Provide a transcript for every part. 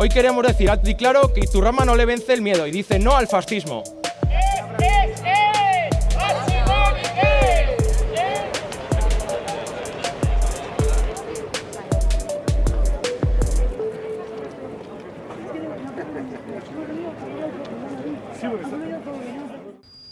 Hoy queremos decir alto y claro que Iturrama no le vence el miedo y dice no al fascismo.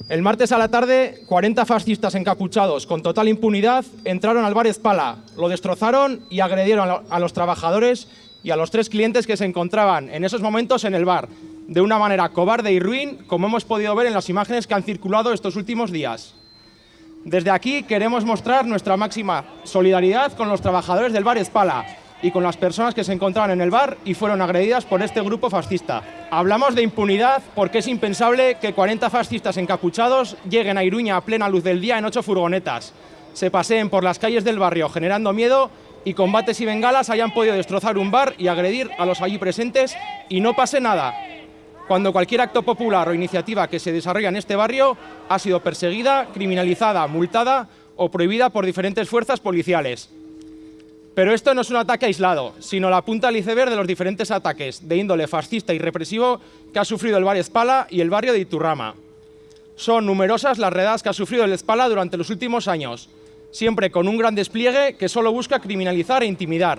El martes a la tarde, 40 fascistas encapuchados con total impunidad entraron al bar Espala, lo destrozaron y agredieron a los trabajadores y a los tres clientes que se encontraban en esos momentos en el bar, de una manera cobarde y ruin, como hemos podido ver en las imágenes que han circulado estos últimos días. Desde aquí queremos mostrar nuestra máxima solidaridad con los trabajadores del bar Espala y con las personas que se encontraban en el bar y fueron agredidas por este grupo fascista. Hablamos de impunidad porque es impensable que 40 fascistas encapuchados lleguen a Iruña a plena luz del día en ocho furgonetas, se paseen por las calles del barrio generando miedo y combates y bengalas hayan podido destrozar un bar y agredir a los allí presentes y no pase nada. Cuando cualquier acto popular o iniciativa que se desarrolla en este barrio ha sido perseguida, criminalizada, multada o prohibida por diferentes fuerzas policiales. Pero esto no es un ataque aislado, sino la punta del iceberg de los diferentes ataques de índole fascista y represivo que ha sufrido el barrio Espala y el barrio de Iturrama. Son numerosas las redadas que ha sufrido el Espala durante los últimos años, siempre con un gran despliegue que solo busca criminalizar e intimidar.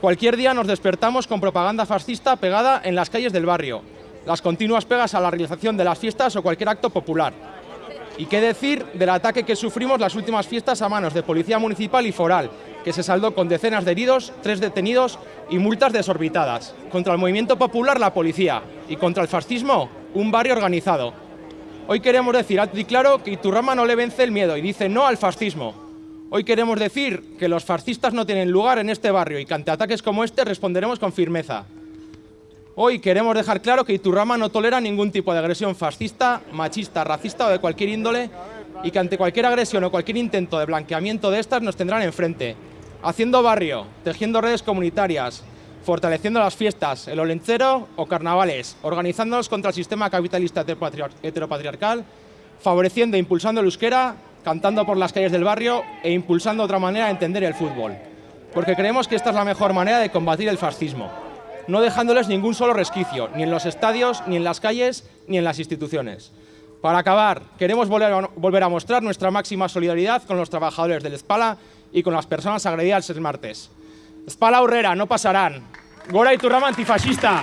Cualquier día nos despertamos con propaganda fascista pegada en las calles del barrio, las continuas pegas a la realización de las fiestas o cualquier acto popular. Y qué decir del ataque que sufrimos las últimas fiestas a manos de Policía Municipal y Foral, que se saldó con decenas de heridos, tres detenidos y multas desorbitadas. Contra el movimiento popular, la policía, y contra el fascismo, un barrio organizado. Hoy queremos decir alto y claro que Iturrama no le vence el miedo y dice no al fascismo. Hoy queremos decir que los fascistas no tienen lugar en este barrio y que ante ataques como este responderemos con firmeza. Hoy queremos dejar claro que Iturrama no tolera ningún tipo de agresión fascista, machista, racista o de cualquier índole y que ante cualquier agresión o cualquier intento de blanqueamiento de estas nos tendrán enfrente haciendo barrio, tejiendo redes comunitarias, fortaleciendo las fiestas, el olencero o carnavales, organizándonos contra el sistema capitalista heteropatriarcal, favoreciendo e impulsando el euskera, cantando por las calles del barrio e impulsando otra manera de entender el fútbol. Porque creemos que esta es la mejor manera de combatir el fascismo, no dejándoles ningún solo resquicio, ni en los estadios, ni en las calles, ni en las instituciones. Para acabar, queremos volver a mostrar nuestra máxima solidaridad con los trabajadores del Espala y con las personas agredidas el martes. Espala Aurrera, no pasarán. Gora Iturrama antifascista.